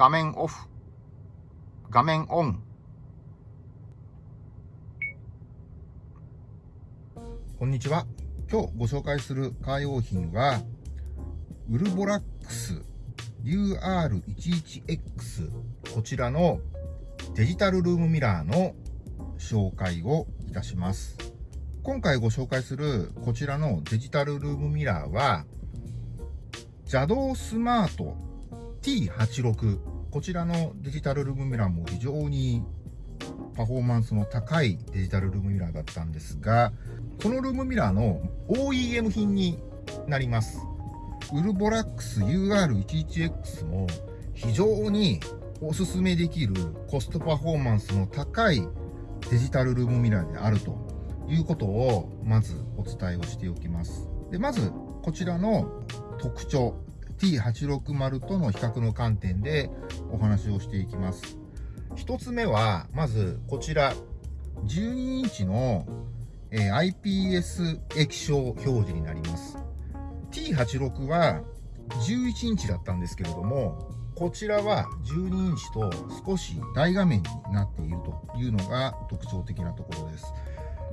画面オフ。画面オン。こんにちは。今日ご紹介するカー用品は、ウルボラックス UR11X こちらのデジタルルームミラーの紹介をいたします。今回ご紹介するこちらのデジタルルームミラーは邪道スマート T86 こちらのデジタルルームミラーも非常にパフォーマンスの高いデジタルルームミラーだったんですがこのルームミラーの OEM 品になります。ウルボラックス UR11X も非常におすすめできるコストパフォーマンスの高いデジタルルームミラーであるということをまずお伝えをしておきます。でまずこちらの特徴。T860 との比較の観点でお話をしていきます。一つ目は、まずこちら、12インチの、え、IPS 液晶表示になります。T86 は11インチだったんですけれども、こちらは12インチと少し大画面になっているというのが特徴的なところです。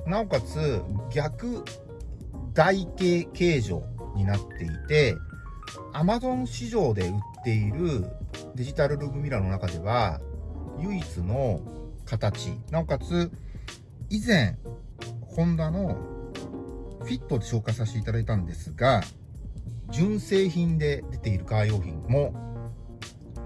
なおかつ逆台形形状になっていて、Amazon 市場で売っているデジタルルームミラーの中では唯一の形なおかつ以前ホンダのフィットで紹介させていただいたんですが純正品で出ているカー用品も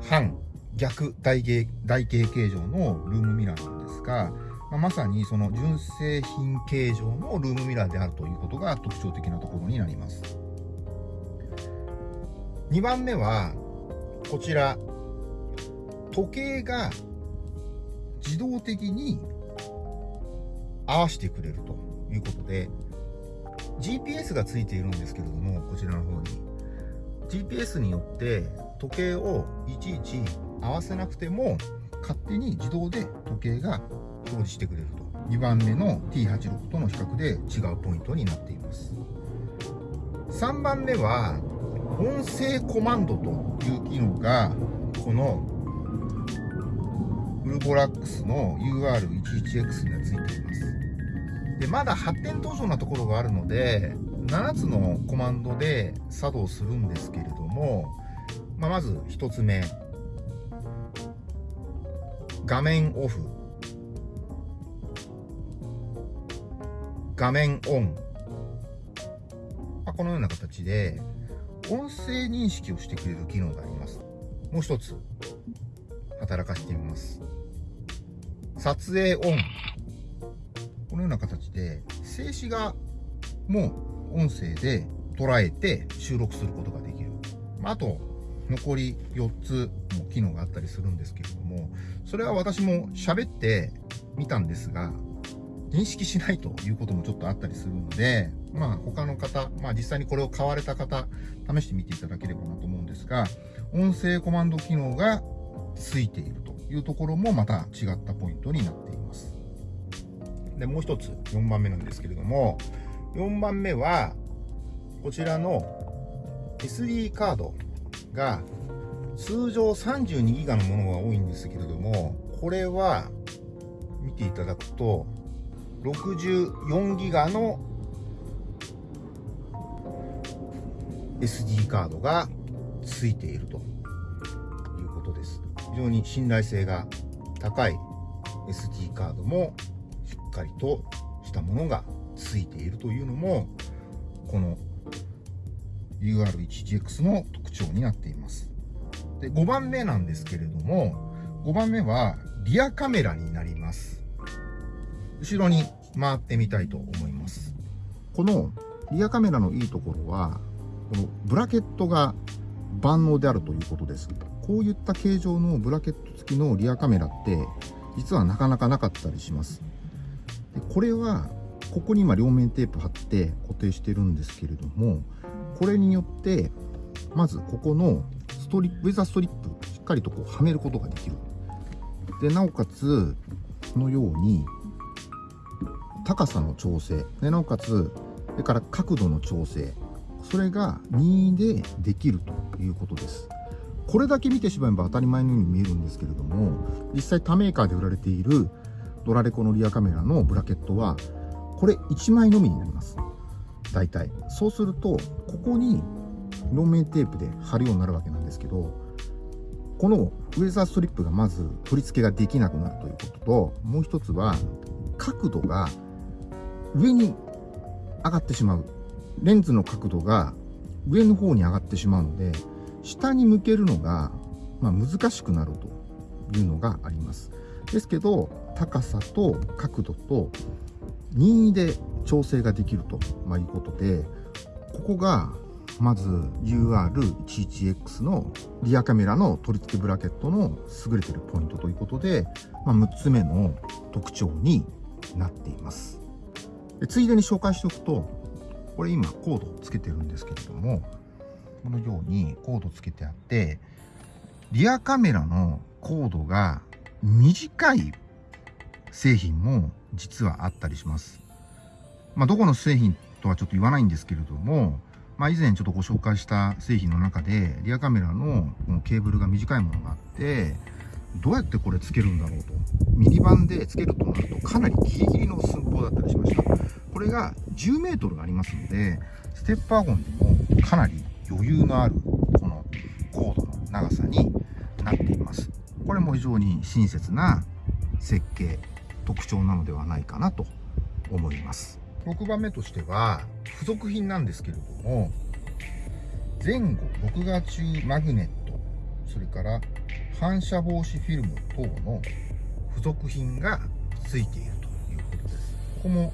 反逆台形台形形状のルームミラーなんですが、まあ、まさにその純正品形状のルームミラーであるということが特徴的なところになります。2番目はこちら。時計が自動的に合わせてくれるということで GPS がついているんですけれどもこちらの方に。GPS によって時計をいちいち合わせなくても勝手に自動で時計が表示してくれると。2番目の T86 との比較で違うポイントになっています。3番目は音声コマンドという機能がこのウルボラックスの UR11X にはついています。でまだ発展途上なところがあるので7つのコマンドで作動するんですけれども、まあ、まず1つ目。画面オフ。画面オン、まあ、このような形で音声認識をしてくれる機能があります。もう一つ働かせてみます。撮影オン。このような形で静止画も音声で捉えて収録することができる。あと残り4つも機能があったりするんですけれどもそれは私も喋ってみたんですが認識しないということもちょっとあったりするので、まあ他の方、まあ実際にこれを買われた方、試してみていただければなと思うんですが、音声コマンド機能がついているというところもまた違ったポイントになっています。で、もう一つ4番目なんですけれども、4番目は、こちらの SD カードが通常 32GB のものが多いんですけれども、これは見ていただくと64ギガの SD カードがついているということです。非常に信頼性が高い SD カードもしっかりとしたものがついているというのもこの UR1GX の特徴になっています。で5番目なんですけれども5番目はリアカメラになります。後ろに回ってみたいと思います。このリアカメラのいいところは、このブラケットが万能であるということです。こういった形状のブラケット付きのリアカメラって、実はなかなかなかったりします。でこれは、ここに今両面テープ貼って固定してるんですけれども、これによって、まずここのストリップ、ウェザーストリップ、しっかりとこうはめることができる。で、なおかつ、このように高さの調整でなおかつそれから角度の調整それが任意でできるということですこれだけ見てしまえば当たり前のように見えるんですけれども、実際他メーカーで売られているドラレコのリアカメラのブラケットは、これ1枚のみになります。大体。そうすると、ここに両面テープで貼るようになるわけなんですけど、このウェザーストリップがまず取り付けができなくなるということと、もう一つは角度が上に上がってしまう。レンズの角度が上の方に上がってしまうので、下に向けるのが、まあ、難しくなるというのがあります。ですけど、高さと角度と任意で調整ができるとまいうことで、ここがまず UR11X のリアカメラの取り付けブラケットの優れてるポイントということで、まあ、6つ目の特徴になっています。ついでに紹介しておくと、これ今コードをつけてるんですけれども、このようにコードつけてあって、リアカメラのコードが短い製品も実はあったりします。まあ、どこの製品とはちょっと言わないんですけれども、まあ、以前ちょっとご紹介した製品の中で、リアカメラのケーブルが短いものがあって、どうやってこれつけるんだろうと。ミニバンでつけるとなるとかなりギリギリの寸法だったりしました。これが10メートルありますので、ステッパーゴンでもかなり余裕のあるこのコードの長さになっています。これも非常に親切な設計、特徴なのではないかなと思います。6番目としては、付属品なんですけれども、前後録画中マグネット、それから反射防止フィルム等の付属品がついているということです。ここも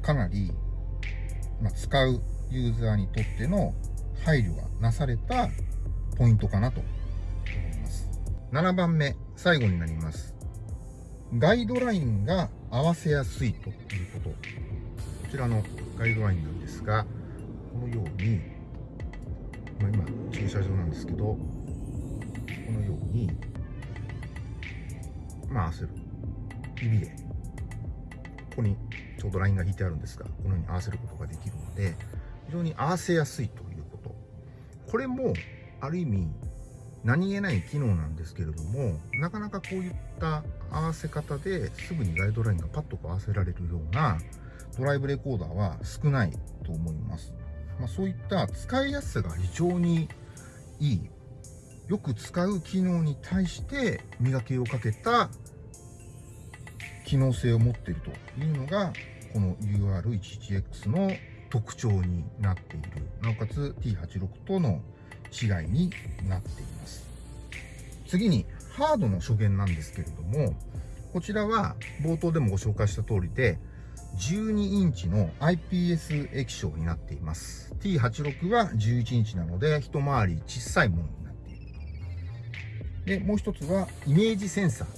かなり、まあ、使うユーザーにとっての配慮がなされたポイントかなと思います。7番目、最後になります。ガイドラインが合わせやすいということ。こちらのガイドラインなんですが、このように、まあ、今、駐車場なんですけど、このように、まあ、合わせる。指で、ここにちょうどラインが引いてあるんですが、このように合わせることができるので、非常に合わせやすいということ。これも、ある意味、何気ない機能なんですけれども、なかなかこういった合わせ方ですぐにガイドラインがパッと合わせられるようなドライブレコーダーは少ないと思います。まあ、そういった使いやすさが非常にいい、よく使う機能に対して磨きをかけた機能性を持っているというのが、この UR11X の特徴になっている。なおかつ T86 との違いになっています。次に、ハードの初見なんですけれども、こちらは冒頭でもご紹介した通りで、12インチの IPS 液晶になっています。T86 は11インチなので、一回り小さいものにな。で、もう一つはイメージセンサー。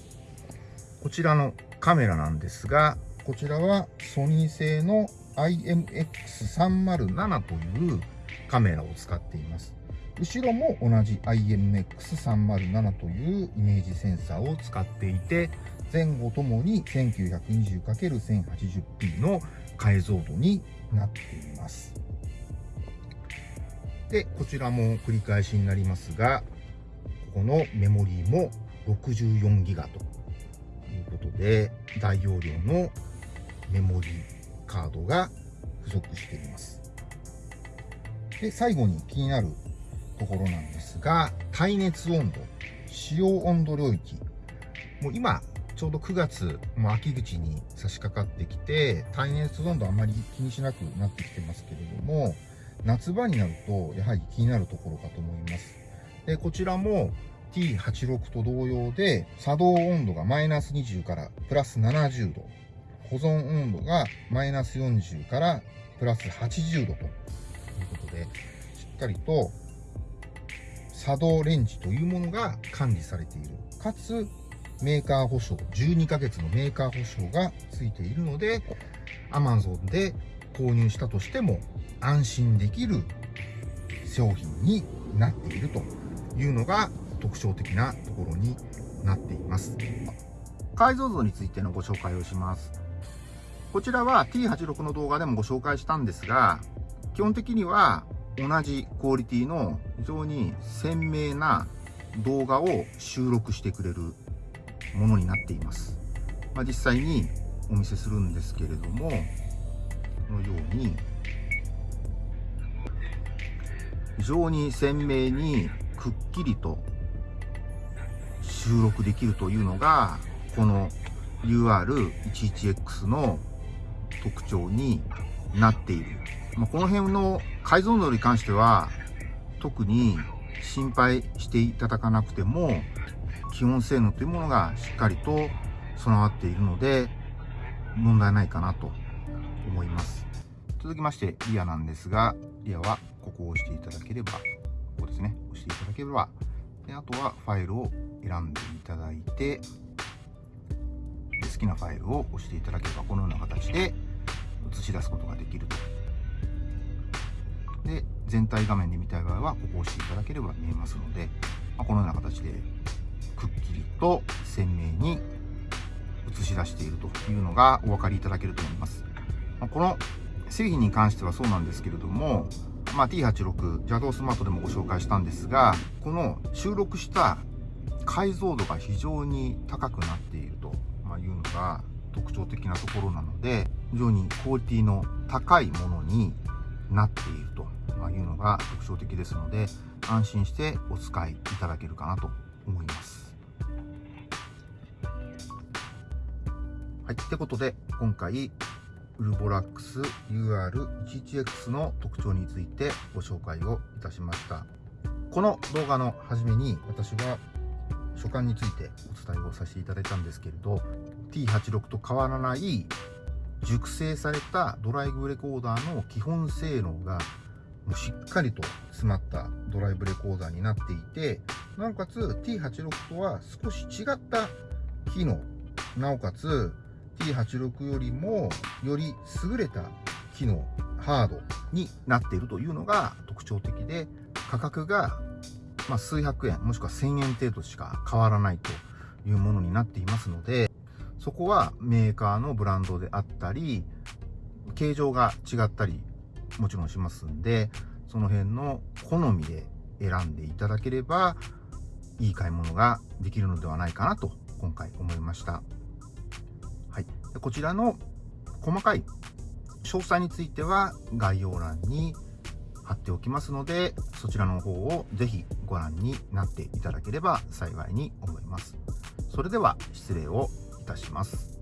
こちらのカメラなんですが、こちらはソニー製の IMX307 というカメラを使っています。後ろも同じ IMX307 というイメージセンサーを使っていて、前後ともに 1920×1080p の解像度になっています。で、こちらも繰り返しになりますが、このメモリーも 64GB ということで、大容量のメモリーカードが付属しています。で、最後に気になるところなんですが、耐熱温度、使用温度領域。もう今、ちょうど9月、も秋口に差し掛かってきて、耐熱温度あまり気にしなくなってきてますけれども、夏場になると、やはり気になるところかと思います。で、こちらも T86 と同様で、作動温度がマイナス20からプラス70度、保存温度がマイナス40からプラス80度ということで、しっかりと作動レンジというものが管理されている。かつ、メーカー保証、12ヶ月のメーカー保証がついているので、Amazon で購入したとしても安心できる商品になっているというのが特徴的なところになっています。解像度についてのご紹介をします。こちらは T86 の動画でもご紹介したんですが、基本的には同じクオリティの非常に鮮明な動画を収録してくれるものになっています。まあ、実際にお見せするんですけれども、このように、非常に鮮明にくっきりと収録できるというのが、この UR11X の特徴になっている。まあ、この辺の解像度に関しては、特に心配していただかなくても、基本性能というものがしっかりと備わっているので、問題ないかなと思います。続きまして、リアなんですが、リアはここを押していただければ、ですね、押していただければ、であとはファイルを選んでいただいて、で好きなファイルを押していただければ、このような形で映し出すことができると。で、全体画面で見たい場合は、ここを押していただければ見えますので、まあ、このような形で、くっきりと鮮明に映し出しているというのがお分かりいただけると思います。まあ、この製品に関してはそうなんですけれども、まあ、T86 邪道スマートでもご紹介したんですが、この収録した解像度が非常に高くなっているというのが特徴的なところなので、非常にクオリティの高いものになっているというのが特徴的ですので、安心してお使いいただけるかなと思います。はい。ってことで、今回、ウルボラックス UR11X の特徴についてご紹介をいたしました。この動画の初めに私は所感についてお伝えをさせていただいたんですけれど T86 と変わらない熟成されたドライブレコーダーの基本性能がもうしっかりと詰まったドライブレコーダーになっていてなおかつ T86 とは少し違った機能なおかつ T86 よりもより優れた機能ハードになっているというのが特徴的で価格がま、数百円もしくは1000円程度しか変わらないというものになっていますのでそこはメーカーのブランドであったり形状が違ったりもちろんしますんでその辺の好みで選んでいただければいい買い物ができるのではないかなと今回思いました。こちらの細かい詳細については概要欄に貼っておきますので、そちらの方をぜひご覧になっていただければ幸いに思います。それでは失礼をいたします。